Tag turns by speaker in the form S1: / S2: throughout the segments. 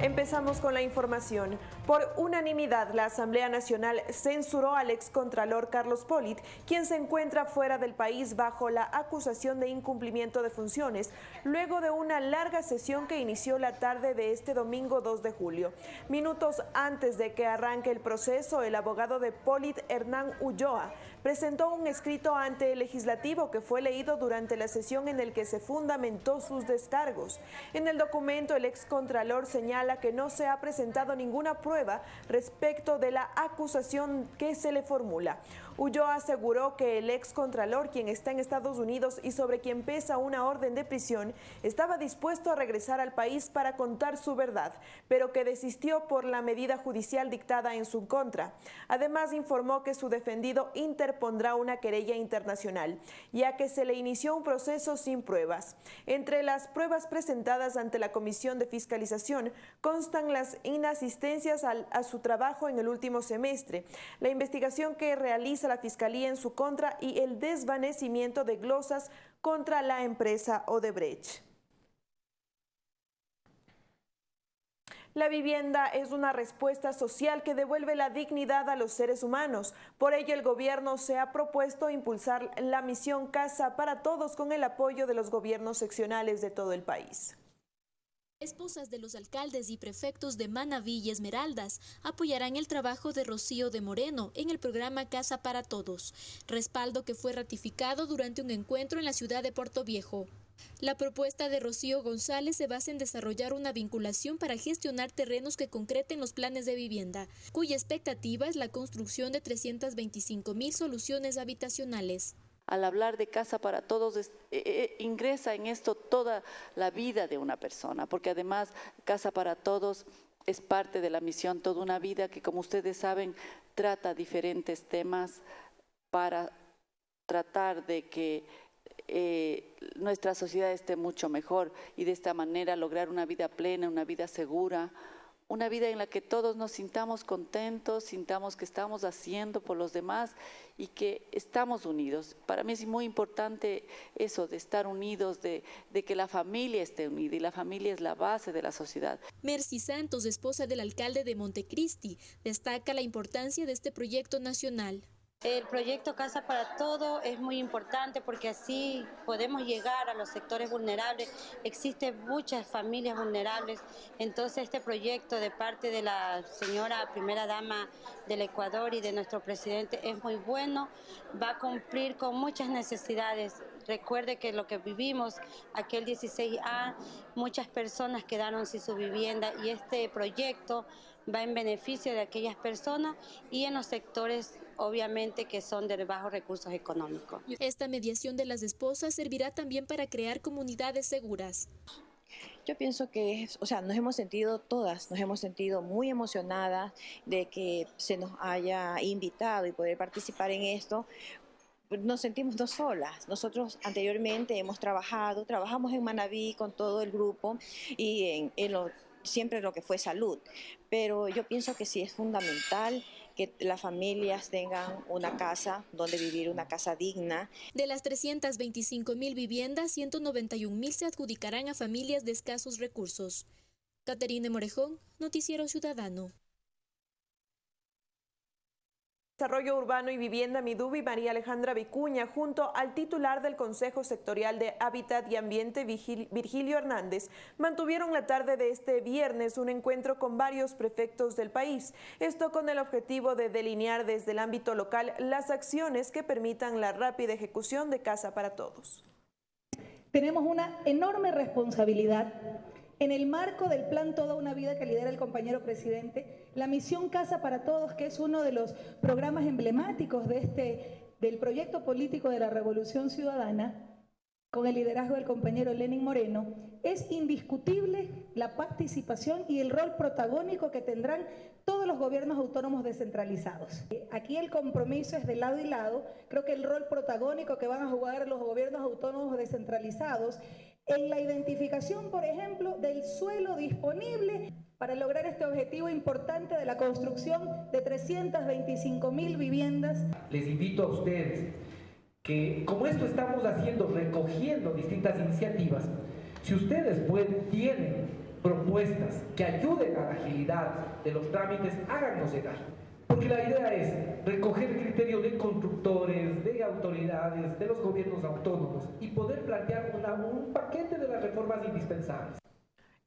S1: Empezamos con la información. Por unanimidad, la Asamblea Nacional censuró al excontralor Carlos Polit, quien se encuentra fuera del país bajo la acusación de incumplimiento de funciones, luego de una larga sesión que inició la tarde de este domingo 2 de julio. Minutos antes de que arranque el proceso, el abogado de Polit, Hernán Ulloa, presentó un escrito ante el legislativo que fue leído durante la sesión en el que se fundamentó sus descargos. En el documento, el excontralor señala que no se ha presentado ninguna prueba respecto de la acusación que se le formula. Ulloa aseguró que el ex contralor, quien está en Estados Unidos y sobre quien pesa una orden de prisión, estaba dispuesto a regresar al país para contar su verdad, pero que desistió por la medida judicial dictada en su contra. Además, informó que su defendido interpondrá una querella internacional, ya que se le inició un proceso sin pruebas. Entre las pruebas presentadas ante la Comisión de Fiscalización constan las inasistencias a su trabajo en el último semestre, la investigación que realiza la Fiscalía en su contra y el desvanecimiento de glosas contra la empresa Odebrecht. La vivienda es una respuesta social que devuelve la dignidad a los seres humanos. Por ello, el gobierno se ha propuesto impulsar la misión Casa para Todos con el apoyo de los gobiernos seccionales de todo el país.
S2: Esposas de los alcaldes y prefectos de Manaví y Esmeraldas apoyarán el trabajo de Rocío de Moreno en el programa Casa para Todos, respaldo que fue ratificado durante un encuentro en la ciudad de Puerto Viejo. La propuesta de Rocío González se basa en desarrollar una vinculación para gestionar terrenos que concreten los planes de vivienda, cuya expectativa es la construcción de 325 mil soluciones habitacionales
S3: al hablar de casa para todos, eh, eh, ingresa en esto toda la vida de una persona, porque además casa para todos es parte de la misión Toda una vida que, como ustedes saben, trata diferentes temas para tratar de que eh, nuestra sociedad esté mucho mejor y de esta manera lograr una vida plena, una vida segura, una vida en la que todos nos sintamos contentos, sintamos que estamos haciendo por los demás y que estamos unidos. Para mí es muy importante eso, de estar unidos, de, de, que la familia esté unida y la familia es la base de la sociedad.
S2: Mercy Santos, esposa del alcalde de Montecristi, destaca la importancia de este proyecto nacional.
S4: El proyecto Casa para Todo es muy importante porque así podemos llegar a los sectores vulnerables. Existen muchas familias vulnerables, entonces este proyecto de parte de la señora primera dama del Ecuador y de nuestro presidente es muy bueno, va a cumplir con muchas necesidades. Recuerde que lo que vivimos aquel 16A, muchas personas quedaron sin su vivienda y este proyecto va en beneficio de aquellas personas y en los sectores obviamente que son de bajos recursos económicos.
S2: Esta mediación de las esposas servirá también para crear comunidades seguras.
S5: Yo pienso que, es, o sea, nos hemos sentido todas, nos hemos sentido muy emocionadas de que se nos haya invitado y poder participar en esto, nos sentimos dos solas. Nosotros anteriormente hemos trabajado, trabajamos en Manaví con todo el grupo y en, en lo siempre lo que fue salud, pero yo pienso que sí es fundamental que las familias tengan una casa donde vivir, una casa digna.
S2: De las 325 mil viviendas, 191 mil se adjudicarán a familias de escasos recursos. Caterine Morejón, Noticiero Ciudadano.
S1: Desarrollo Urbano y Vivienda Midubi, María Alejandra Vicuña, junto al titular del Consejo Sectorial de Hábitat y Ambiente, Virgilio Hernández, mantuvieron la tarde de este viernes un encuentro con varios prefectos del país. Esto con el objetivo de delinear desde el ámbito local las acciones que permitan la rápida ejecución de Casa para Todos.
S6: Tenemos una enorme responsabilidad en el marco del plan Toda una Vida que lidera el compañero presidente, la misión Casa para Todos, que es uno de los programas emblemáticos de este, del proyecto político de la Revolución Ciudadana, con el liderazgo del compañero Lenin Moreno, es indiscutible la participación y el rol protagónico que tendrán todos los gobiernos autónomos descentralizados. Aquí el compromiso es de lado y lado. Creo que el rol protagónico que van a jugar los gobiernos autónomos descentralizados en la identificación, por ejemplo, del suelo disponible para lograr este objetivo importante de la construcción de 325 mil viviendas.
S7: Les invito a ustedes que, como esto estamos haciendo, recogiendo distintas iniciativas, Si ustedes tienen propuestas que ayuden a la agilidad de los trámites, háganos llegar. Porque la idea es recoger el criterio de constructores, de autoridades, de los gobiernos autónomos y poder plantear un paquete de las reformas indispensables.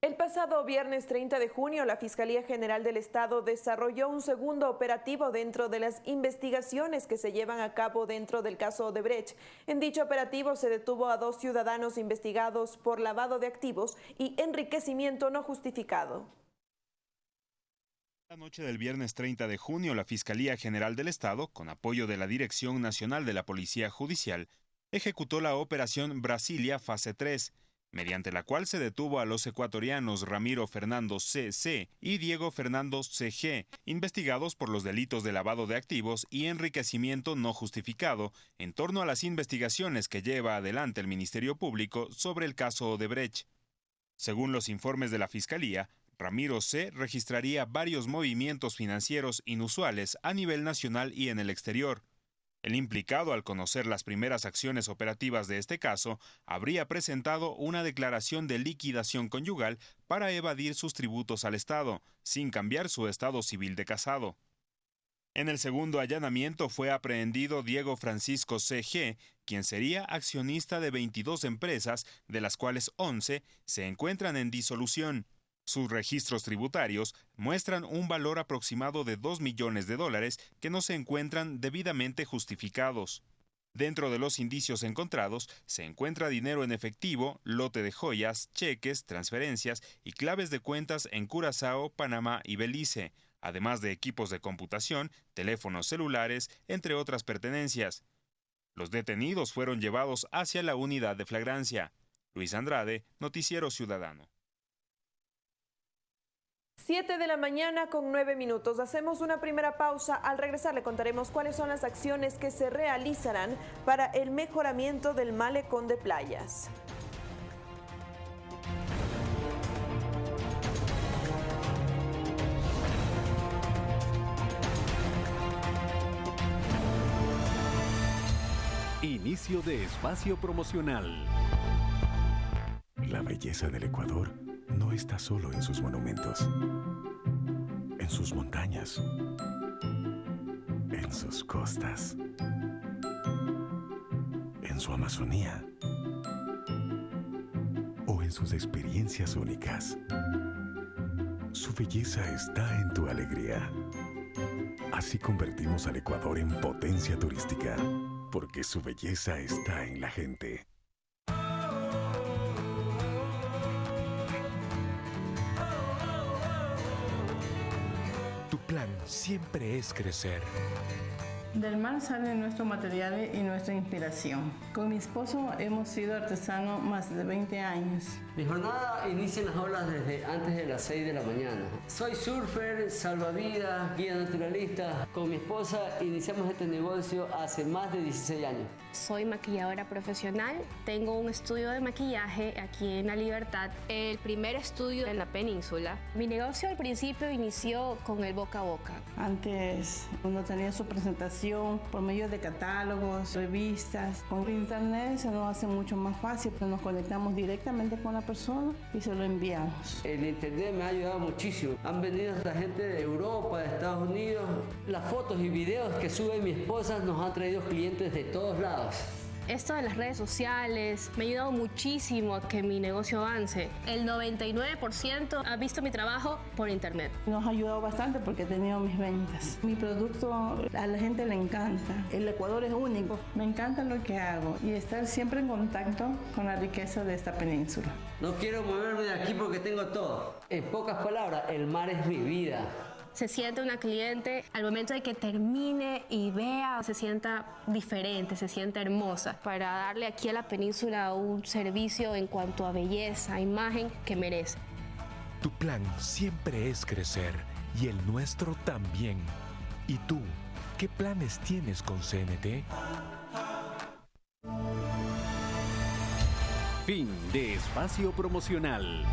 S1: El pasado viernes 30 de junio, la Fiscalía General del Estado desarrolló un segundo operativo dentro de las investigaciones que se llevan a cabo dentro del caso Odebrecht. En dicho operativo se detuvo a dos ciudadanos investigados por lavado de activos y enriquecimiento no justificado.
S8: La noche del viernes 30 de junio, la Fiscalía General del Estado, con apoyo de la Dirección Nacional de la Policía Judicial, ejecutó la Operación Brasilia Fase 3, mediante la cual se detuvo a los ecuatorianos Ramiro Fernando C.C. y Diego Fernando C.G., investigados por los delitos de lavado de activos y enriquecimiento no justificado en torno a las investigaciones que lleva adelante el Ministerio Público sobre el caso Odebrecht. Según los informes de la Fiscalía, Ramiro C. registraría varios movimientos financieros inusuales a nivel nacional y en el exterior, el implicado, al conocer las primeras acciones operativas de este caso, habría presentado una declaración de liquidación conyugal para evadir sus tributos al Estado, sin cambiar su estado civil de casado. En el segundo allanamiento fue aprehendido Diego Francisco C.G., quien sería accionista de 22 empresas, de las cuales 11 se encuentran en disolución. Sus registros tributarios muestran un valor aproximado de 2 millones de dólares que no se encuentran debidamente justificados. Dentro de los indicios encontrados se encuentra dinero en efectivo, lote de joyas, cheques, transferencias y claves de cuentas en Curazao, Panamá y Belice, además de equipos de computación, teléfonos celulares, entre otras pertenencias. Los detenidos fueron llevados hacia la unidad de flagrancia. Luis Andrade, Noticiero Ciudadano.
S1: 7 de la mañana con 9 minutos. Hacemos una primera pausa. Al regresar le contaremos cuáles son las acciones que se realizarán para el mejoramiento del malecón de playas.
S9: Inicio de espacio promocional.
S10: La belleza del Ecuador no está solo en sus monumentos, en sus montañas, en sus costas, en su Amazonía o en sus experiencias únicas. Su belleza está en tu alegría. Así convertimos al Ecuador en potencia turística, porque su belleza está en la gente.
S9: Plan siempre es crecer.
S11: Del mar salen nuestros materiales y nuestra inspiración. Con mi esposo hemos sido artesanos más de 20 años.
S12: Mi jornada inicia en las olas desde antes de las 6 de la mañana. Soy surfer, salvavidas, guía naturalista. Con mi esposa iniciamos este negocio hace más de 16 años.
S13: Soy maquilladora profesional. Tengo un estudio de maquillaje aquí en La Libertad, el primer estudio en la península. Mi negocio al principio inició con el boca a boca.
S11: Antes uno tenía su presentación por medio de catálogos, revistas. Con internet se nos hace mucho más fácil, pero nos conectamos directamente con la persona y se lo enviamos.
S12: El internet me ha ayudado muchísimo. Han venido hasta gente de Europa, de Estados Unidos. Las fotos y videos que sube mi esposa nos han traído clientes de todos lados.
S13: Esto de las redes sociales me ha ayudado muchísimo a que mi negocio avance. El 99% ha visto mi trabajo por internet.
S11: Nos ha ayudado bastante porque he tenido mis ventas. Mi producto a la gente le encanta. El Ecuador es único. Me encanta lo que hago y estar siempre en contacto con la riqueza de esta península.
S12: No quiero moverme de aquí porque tengo todo. En pocas palabras, el mar es mi vida
S13: se siente una cliente al momento de que termine y vea, se sienta diferente, se sienta hermosa, para darle aquí a la península un servicio en cuanto a belleza, imagen que merece.
S9: Tu plan siempre es crecer y el nuestro también. ¿Y tú, qué planes tienes con CNT? Fin de espacio promocional.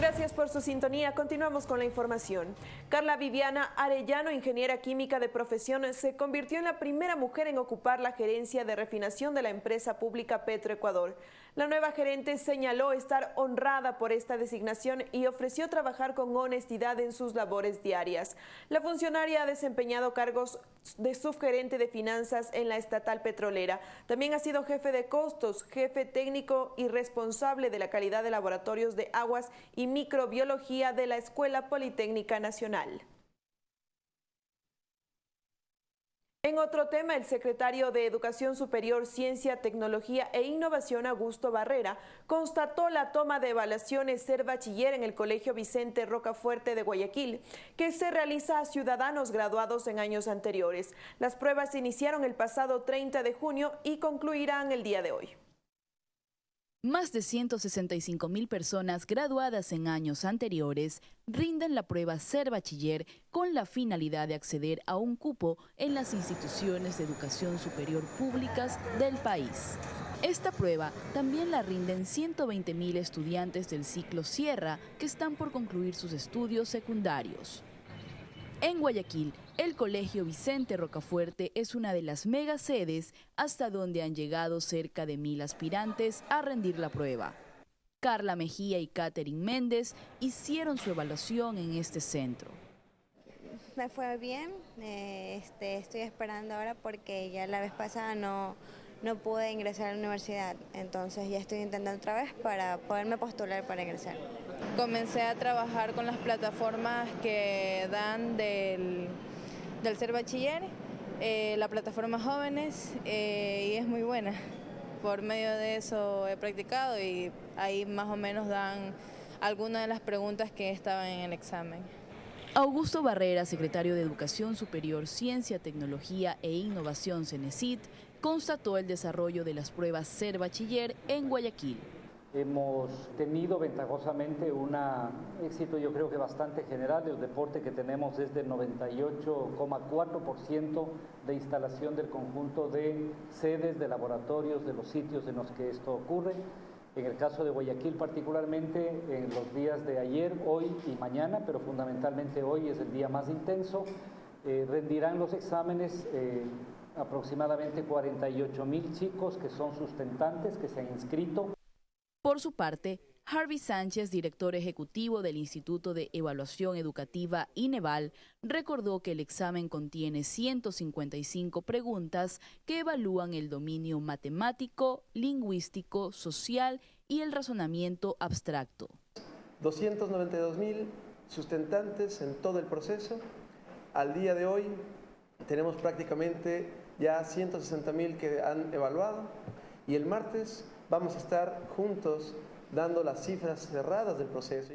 S1: Gracias por su sintonía. Continuamos con la información. Carla Viviana Arellano, ingeniera química de profesión, se convirtió en la primera mujer en ocupar la gerencia de refinación de la empresa pública Petroecuador. La nueva gerente señaló estar honrada por esta designación y ofreció trabajar con honestidad en sus labores diarias. La funcionaria ha desempeñado cargos de subgerente de finanzas en la estatal petrolera. También ha sido jefe de costos, jefe técnico y responsable de la calidad de laboratorios de aguas y microbiología de la Escuela Politécnica Nacional. En otro tema, el secretario de Educación Superior, Ciencia, Tecnología e Innovación, Augusto Barrera, constató la toma de evaluaciones ser bachiller en el Colegio Vicente Rocafuerte de Guayaquil, que se realiza a ciudadanos graduados en años anteriores. Las pruebas iniciaron el pasado 30 de junio y concluirán el día de hoy.
S14: Más de 165 mil personas graduadas en años anteriores rinden la prueba Ser Bachiller con la finalidad de acceder a un cupo en las instituciones de educación superior públicas del país. Esta prueba también la rinden 120 mil estudiantes del ciclo Sierra que están por concluir sus estudios secundarios. En Guayaquil, el Colegio Vicente Rocafuerte es una de las mega sedes hasta donde han llegado cerca de mil aspirantes a rendir la prueba. Carla Mejía y Catherine Méndez hicieron su evaluación en este centro.
S15: Me fue bien, eh, este, estoy esperando ahora porque ya la vez pasada no, no pude ingresar a la universidad, entonces ya estoy intentando otra vez para poderme postular para ingresar.
S16: Comencé a trabajar con las plataformas que dan del, del ser bachiller, eh, la plataforma Jóvenes, eh, y es muy buena. Por medio de eso he practicado y ahí más o menos dan algunas de las preguntas que estaban en el examen.
S14: Augusto Barrera, secretario de Educación Superior, Ciencia, Tecnología e Innovación CENESIT, constató el desarrollo de las pruebas Ser Bachiller en Guayaquil.
S17: Hemos tenido ventajosamente un éxito yo creo que bastante general. El deporte que tenemos es del 98,4% de instalación del conjunto de sedes, de laboratorios, de los sitios en los que esto ocurre. En el caso de Guayaquil particularmente, en los días de ayer, hoy y mañana, pero fundamentalmente hoy es el día más intenso, eh, rendirán los exámenes eh, aproximadamente 48 mil chicos que son sustentantes, que se han inscrito.
S14: Por su parte, Harvey Sánchez, director ejecutivo del Instituto de Evaluación Educativa INEVAL, recordó que el examen contiene 155 preguntas que evalúan el dominio matemático, lingüístico, social y el razonamiento abstracto.
S18: 292 mil sustentantes en todo el proceso. Al día de hoy tenemos prácticamente ya 160 mil que han evaluado y el martes vamos a estar juntos dando las cifras cerradas del proceso.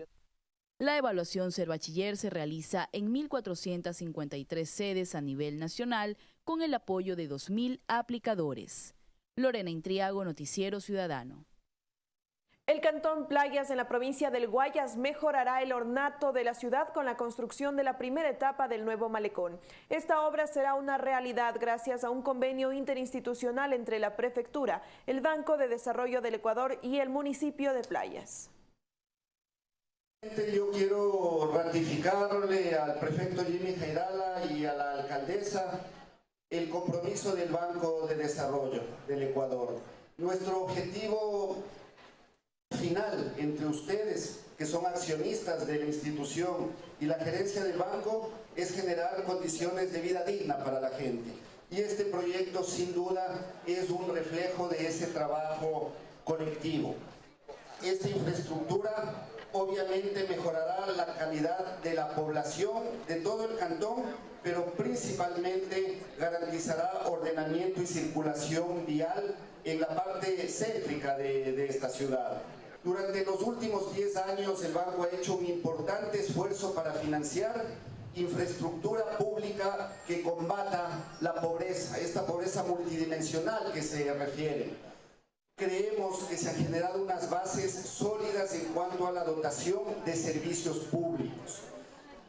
S14: La evaluación Ser Bachiller se realiza en 1.453 sedes a nivel nacional con el apoyo de 2.000 aplicadores. Lorena Intriago, Noticiero Ciudadano.
S1: El Cantón Playas en la provincia del Guayas mejorará el ornato de la ciudad con la construcción de la primera etapa del nuevo malecón. Esta obra será una realidad gracias a un convenio interinstitucional entre la Prefectura, el Banco de Desarrollo del Ecuador y el municipio de Playas.
S19: Yo quiero ratificarle al prefecto Jimmy Jairala y a la alcaldesa el compromiso del Banco de Desarrollo del Ecuador. Nuestro objetivo final entre ustedes, que son accionistas de la institución, y la gerencia del banco, es generar condiciones de vida digna para la gente. Y este proyecto, sin duda, es un reflejo de ese trabajo colectivo. Esta infraestructura obviamente mejorará la calidad de la población de todo el cantón, pero principalmente garantizará ordenamiento y circulación vial en la parte céntrica de, de esta ciudad. Durante los últimos 10 años el banco ha hecho un importante esfuerzo para financiar infraestructura pública que combata la pobreza, esta pobreza multidimensional que se refiere. Creemos que se han generado unas bases sólidas en cuanto a la dotación de servicios públicos.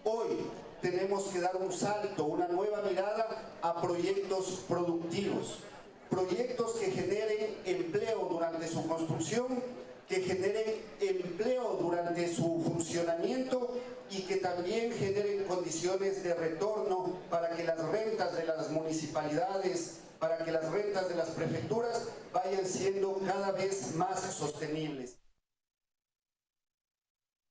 S19: Hoy tenemos que dar un salto, una nueva mirada a proyectos productivos, proyectos que generen empleo durante su construcción que generen empleo durante su función también generen condiciones de retorno para que las rentas de las municipalidades, para que las rentas de las prefecturas vayan siendo cada vez más sostenibles.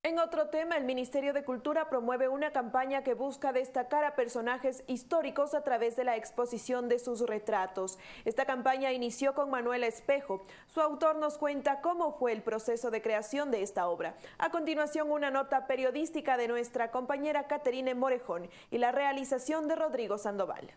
S1: En otro tema, el Ministerio de Cultura promueve una campaña que busca destacar a personajes históricos a través de la exposición de sus retratos. Esta campaña inició con Manuel Espejo. Su autor nos cuenta cómo fue el proceso de creación de esta obra. A continuación, una nota periodística de nuestra compañera Caterine Morejón y la realización de Rodrigo Sandoval.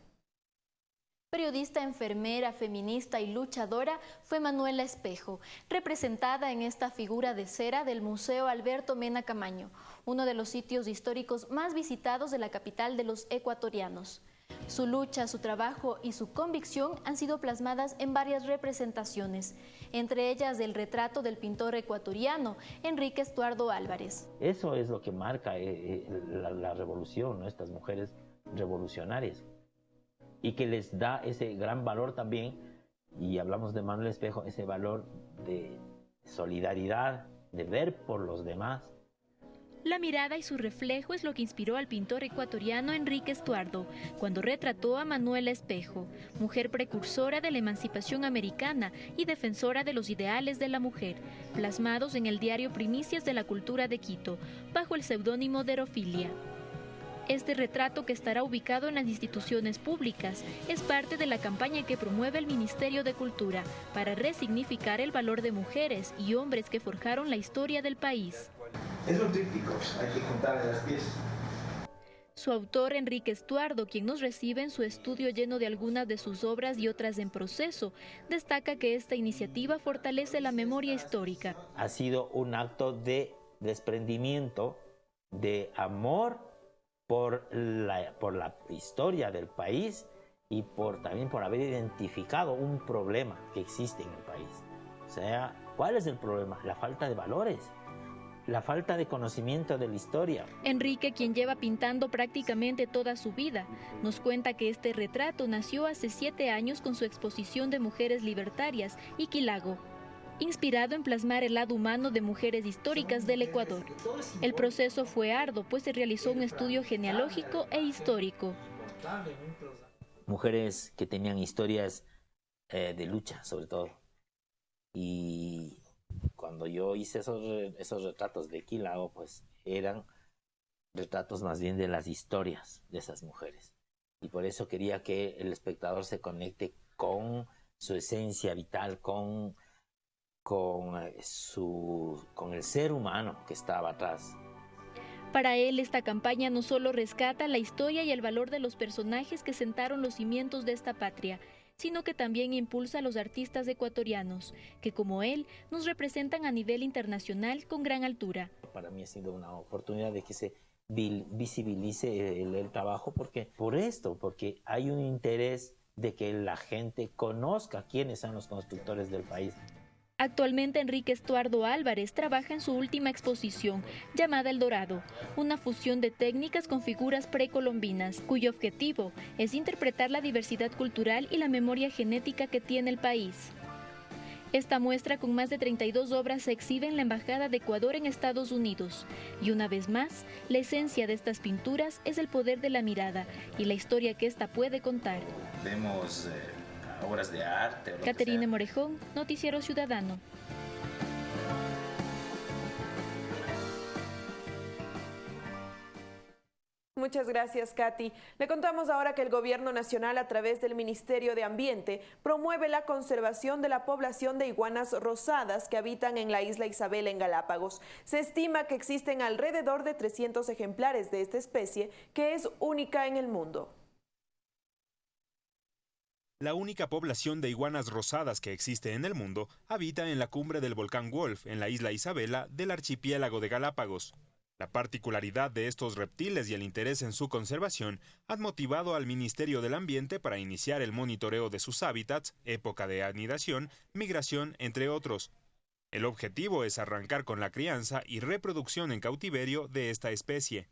S2: Periodista, enfermera, feminista y luchadora fue Manuela Espejo, representada en esta figura de cera del Museo Alberto Mena Camaño, uno de los sitios históricos más visitados de la capital de los ecuatorianos. Su lucha, su trabajo y su convicción han sido plasmadas en varias representaciones, entre ellas del retrato del pintor ecuatoriano Enrique Estuardo Álvarez.
S20: Eso es lo que marca eh, eh, la, revolución, estas mujeres revolucionarias y que les da ese gran valor también, y hablamos de Manuel Espejo, ese valor de solidaridad, de ver por los demás.
S2: La mirada y su reflejo es lo que inspiró al pintor ecuatoriano Enrique Estuardo cuando retrató a Manuel Espejo, mujer precursora de la emancipación americana y defensora de los ideales de la mujer, plasmados en el diario Primicias de la Cultura de Quito, bajo el seudónimo de Erofilia. Este retrato, que estará ubicado en las instituciones públicas, es parte de la campaña que promueve el Ministerio de Cultura para resignificar el valor de mujeres y hombres que forjaron la historia del país.
S21: Es un tríptico, hay que contar las piezas.
S2: Su autor, Enrique Estuardo, quien nos recibe en su estudio lleno de algunas de sus obras y otras en proceso, destaca que esta iniciativa fortalece la memoria histórica.
S20: Ha sido un acto de desprendimiento, de amor por la, por la historia del país y por, también por haber identificado un problema que existe en el país. O sea, ¿cuál es el problema? La falta de valores, la falta de conocimiento de la historia.
S2: Enrique, quien lleva pintando prácticamente toda su vida, nos cuenta que este retrato nació hace siete años con su exposición de mujeres libertarias y Quilago, inspirado en plasmar el lado humano de mujeres históricas del Ecuador. El proceso fue arduo, pues se realizó un estudio genealógico e histórico.
S20: Mujeres que tenían historias eh, de lucha, sobre todo. Y cuando yo hice esos, esos retratos de Quilao, pues eran retratos más bien de las historias de esas mujeres. Y por eso quería que el espectador se conecte con su esencia vital, con con, eh, su, con el ser humano que estaba atrás.
S2: Para él, esta campaña no solo rescata la historia y el valor de los personajes que sentaron los cimientos de esta patria, sino que también impulsa a los artistas ecuatorianos, que como él nos representan a nivel internacional con gran altura.
S20: Para mí ha sido una oportunidad de que se visibilice el, el trabajo, porque por esto, porque hay un interés de que la gente conozca quiénes son los constructores del país.
S2: Actualmente Enrique Estuardo Álvarez trabaja en su última exposición, llamada El Dorado, una fusión de técnicas con figuras precolombinas, cuyo objetivo es interpretar la diversidad cultural y la memoria genética que tiene el país. Esta muestra con más de 32 obras se exhibe en la Embajada de Ecuador en Estados Unidos. Y una vez más, la esencia de estas pinturas es el poder de la mirada y la historia que ésta puede contar.
S21: Vemos eh, obras de arte.
S2: Caterina Morejón, Noticiero Ciudadano.
S1: Muchas gracias, Katy. Le contamos ahora que el Gobierno Nacional, a través del Ministerio de Ambiente, promueve la conservación de la población de iguanas rosadas que habitan en la isla Isabel en Galápagos. Se estima que existen alrededor de 300 ejemplares de esta especie, que es única en el mundo.
S8: La única población de iguanas rosadas que existe en el mundo habita en la cumbre del volcán Wolf, en la isla Isabela, del archipiélago de Galápagos. La particularidad de estos reptiles y el interés en su conservación han motivado al Ministerio del Ambiente para iniciar el monitoreo de sus hábitats, época de anidación, migración, entre otros. El objetivo es arrancar con la crianza y reproducción en cautiverio de esta especie.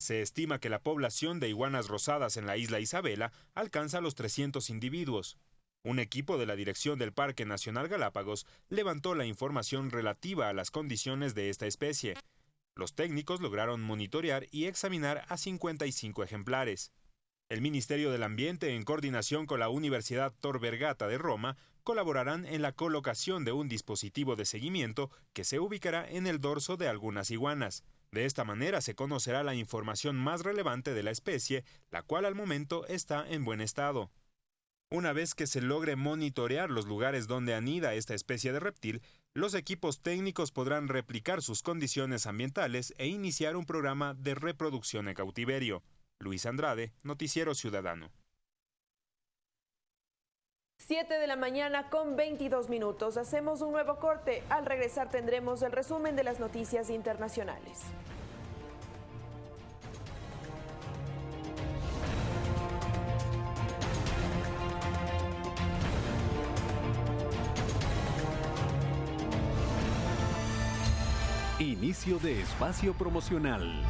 S8: Se estima que la población de iguanas rosadas en la isla Isabela alcanza los 300 individuos. Un equipo de la Dirección del Parque Nacional Galápagos levantó la información relativa a las condiciones de esta especie. Los técnicos lograron monitorear y examinar a 55 ejemplares. El Ministerio del Ambiente, en coordinación con la Universidad Tor Vergata de Roma, colaborarán en la colocación de un dispositivo de seguimiento que se ubicará en el dorso de algunas iguanas. De esta manera se conocerá la información más relevante de la especie, la cual al momento está en buen estado. Una vez que se logre monitorear los lugares donde anida esta especie de reptil, los equipos técnicos podrán replicar sus condiciones ambientales e iniciar un programa de reproducción en cautiverio. Luis Andrade, Noticiero Ciudadano.
S1: 7 de la mañana con 22 minutos. Hacemos un nuevo corte. Al regresar tendremos el resumen de las noticias internacionales.
S10: Inicio de espacio promocional.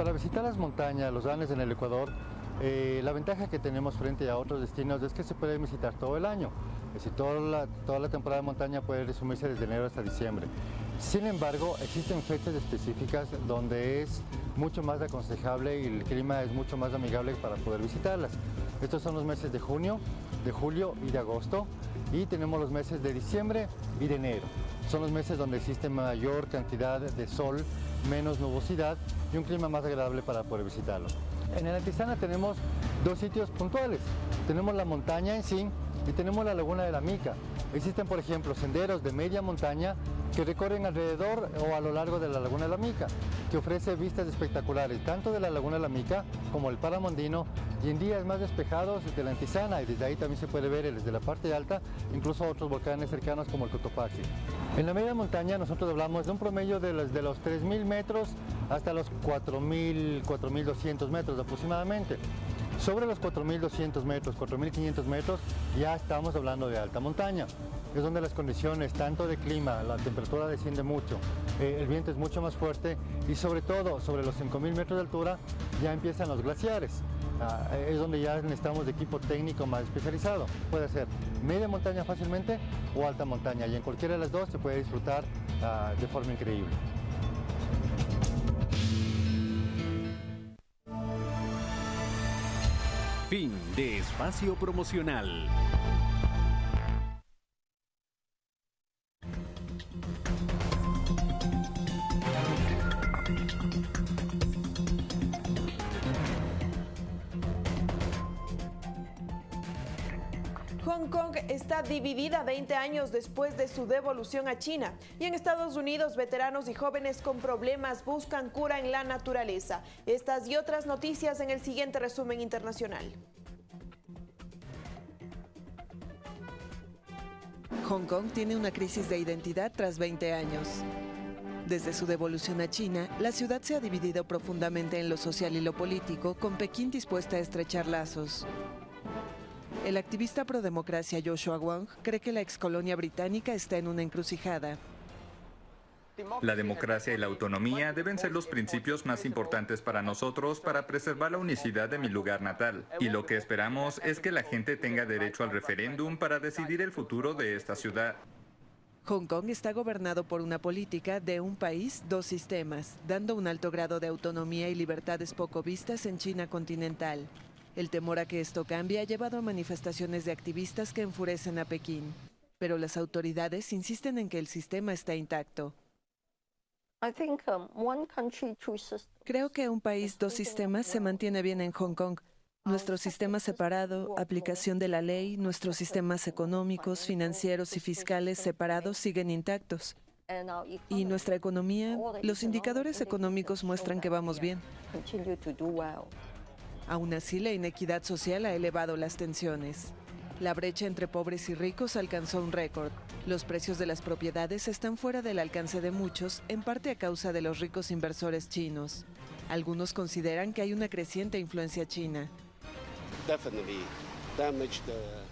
S22: Para visitar las montañas, los Andes en el Ecuador, eh, la ventaja que tenemos frente a otros destinos es que se puede visitar todo el año. Es decir, toda la, toda la temporada de montaña puede resumirse desde enero hasta diciembre. Sin embargo, existen fechas específicas donde es mucho más aconsejable y el clima es mucho más amigable para poder visitarlas. Estos son los meses de junio, de julio y de agosto y tenemos los meses de diciembre y de enero. Son los meses donde existe mayor cantidad de sol, menos nubosidad y un clima más agradable para poder visitarlo. En el Antizana tenemos dos sitios puntuales. Tenemos la montaña en sí y tenemos la laguna de la Mica. Existen, por ejemplo, senderos de media montaña que recorren alrededor o a lo largo de la laguna de la Mica, que ofrece vistas espectaculares tanto de la laguna de la Mica como el Paramondino y en días más despejados de la Antizana y desde ahí también se puede ver desde la parte alta incluso otros volcanes cercanos como el Cotopaxi. En la media montaña nosotros hablamos de un promedio de los, de los 3.000 metros hasta los 4.000, 4.200 metros aproximadamente. Sobre los 4.200 metros, 4.500 metros, ya estamos hablando de alta montaña. Es donde las condiciones, tanto de clima, la temperatura desciende mucho, eh, el viento es mucho más fuerte y sobre todo sobre los 5.000 metros de altura ya empiezan los glaciares. Ah, es donde ya necesitamos de equipo técnico más especializado. Puede ser media montaña fácilmente o alta montaña y en cualquiera de las dos se puede disfrutar ah, de forma increíble.
S10: Fin de espacio promocional.
S1: Hong Kong está dividida 20 años después de su devolución a China y en Estados Unidos veteranos y jóvenes con problemas buscan cura en la naturaleza. Estas y otras noticias en el siguiente resumen internacional.
S23: Hong Kong tiene una crisis de identidad tras 20 años. Desde su devolución a China, la ciudad se ha dividido profundamente en lo social y lo político, con Pekín dispuesta a estrechar lazos. El activista pro democracia Joshua Wong cree que la excolonia británica está en una encrucijada.
S24: La democracia y la autonomía deben ser los principios más importantes para nosotros para preservar la unicidad de mi lugar natal. Y lo que esperamos es que la gente tenga derecho al referéndum para decidir el futuro de esta ciudad.
S23: Hong Kong está gobernado por una política de un país, dos sistemas, dando un alto grado de autonomía y libertades poco vistas en China continental. El temor a que esto cambie ha llevado a manifestaciones de activistas que enfurecen a Pekín. Pero las autoridades insisten en que el sistema está intacto. Creo que un país, dos sistemas se mantiene bien en Hong Kong. Nuestro sistema separado, aplicación de la ley, nuestros sistemas económicos, financieros y fiscales separados siguen intactos. Y nuestra economía, los indicadores económicos muestran que vamos bien. Aún así, la inequidad social ha elevado las tensiones. La brecha entre pobres y ricos alcanzó un récord. Los precios de las propiedades están fuera del alcance de muchos, en parte a causa de los ricos inversores chinos. Algunos consideran que hay una creciente influencia china.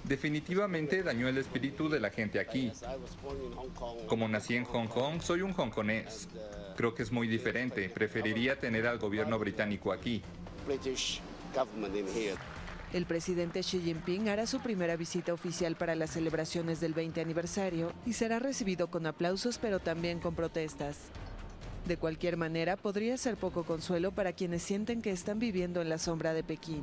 S24: Definitivamente dañó el espíritu de la gente aquí. Como nací en Hong Kong, soy un hongkonés. Creo que es muy diferente. Preferiría tener al gobierno británico aquí.
S23: El presidente Xi Jinping hará su primera visita oficial para las celebraciones del 20 aniversario y será recibido con aplausos pero también con protestas. De cualquier manera, podría ser poco consuelo para quienes sienten que están viviendo en la sombra de Pekín.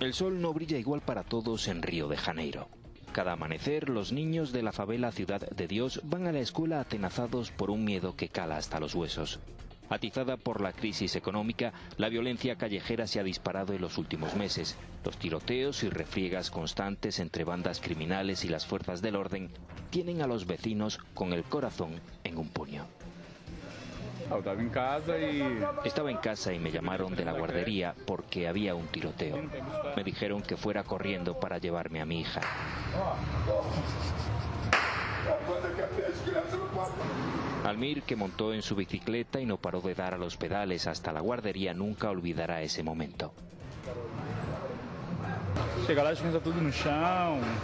S25: El sol no brilla igual para todos en Río de Janeiro. Cada amanecer, los niños de la favela Ciudad de Dios van a la escuela atenazados por un miedo que cala hasta los huesos. Atizada por la crisis económica, la violencia callejera se ha disparado en los últimos meses. Los tiroteos y refriegas constantes entre bandas criminales y las fuerzas del orden tienen a los vecinos con el corazón en un puño.
S26: Estaba en casa y...
S25: Estaba en casa y me llamaron de la guardería porque había un tiroteo. Me dijeron que fuera corriendo para llevarme a mi hija. Almir, que montó en su bicicleta y no paró de dar a los pedales hasta la guardería, nunca olvidará ese momento.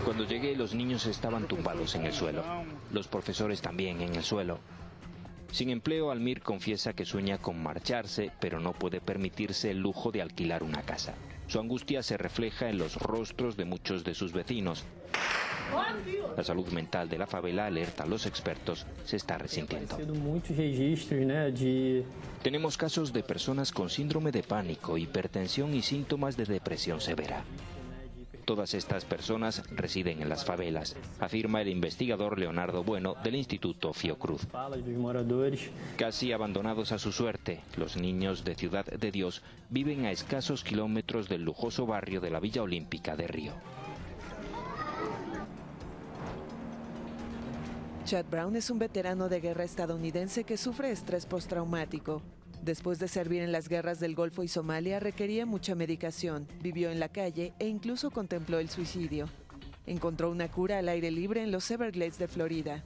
S25: Cuando llegué, los niños estaban tumbados en el suelo. Los profesores también en el suelo. Sin empleo, Almir confiesa que sueña con marcharse, pero no puede permitirse el lujo de alquilar una casa. Su angustia se refleja en los rostros de muchos de sus vecinos. La salud mental de la favela, alerta a los expertos, se está resintiendo. Tenemos casos de personas con síndrome de pánico, hipertensión y síntomas de depresión severa. Todas estas personas residen en las favelas, afirma el investigador Leonardo Bueno del Instituto Fiocruz. Casi abandonados a su suerte, los niños de Ciudad de Dios viven a escasos kilómetros del lujoso barrio de la Villa Olímpica de Río.
S23: Chad Brown es un veterano de guerra estadounidense que sufre estrés postraumático. Después de servir en las guerras del Golfo y Somalia, requería mucha medicación, vivió en la calle e incluso contempló el suicidio. Encontró una cura al aire libre en los Everglades de Florida.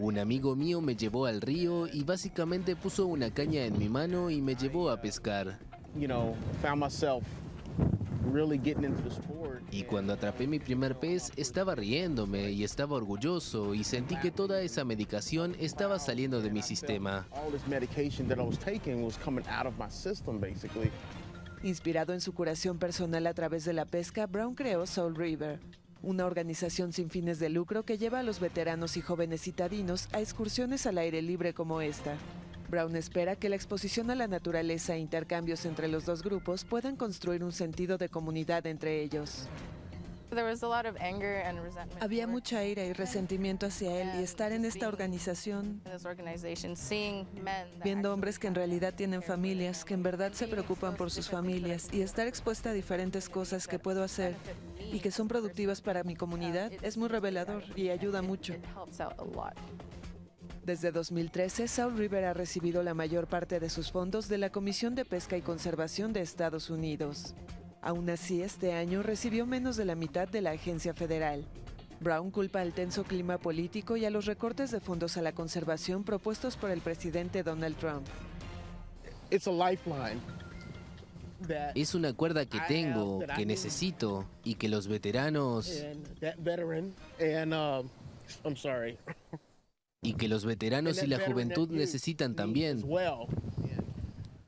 S27: Un amigo mío me llevó al río y básicamente puso una caña en mi mano y me llevó a pescar. Y cuando atrapé mi primer pez, estaba riéndome y estaba orgulloso y sentí que toda esa medicación estaba saliendo de mi sistema.
S23: Inspirado en su curación personal a través de la pesca, Brown creó Soul River, una organización sin fines de lucro que lleva a los veteranos y jóvenes citadinos a excursiones al aire libre como esta. Brown espera que la exposición a la naturaleza e intercambios entre los dos grupos puedan construir un sentido de comunidad entre ellos. Había mucha ira y resentimiento hacia él y estar en esta organización, viendo hombres que en realidad tienen familias, que en verdad se preocupan por sus familias y estar expuesta a diferentes cosas que puedo hacer y que son productivas para mi comunidad es muy revelador y ayuda mucho. Desde 2013, South River ha recibido la mayor parte de sus fondos de la Comisión de Pesca y Conservación de Estados Unidos. Aún así, este año recibió menos de la mitad de la agencia federal. Brown culpa al tenso clima político y a los recortes de fondos a la conservación propuestos por el presidente Donald Trump.
S27: Es una cuerda que tengo, que necesito y que los veteranos y que los veteranos y la juventud necesitan también.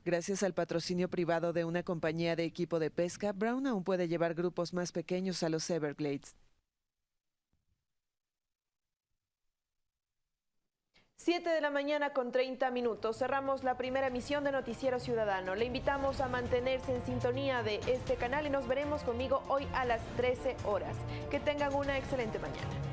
S23: Gracias al patrocinio privado de una compañía de equipo de pesca, Brown aún puede llevar grupos más pequeños a los Everglades.
S1: 7 de la mañana con 30 minutos. Cerramos la primera emisión de Noticiero Ciudadano. Le invitamos a mantenerse en sintonía de este canal y nos veremos conmigo hoy a las 13 horas. Que tengan una excelente mañana.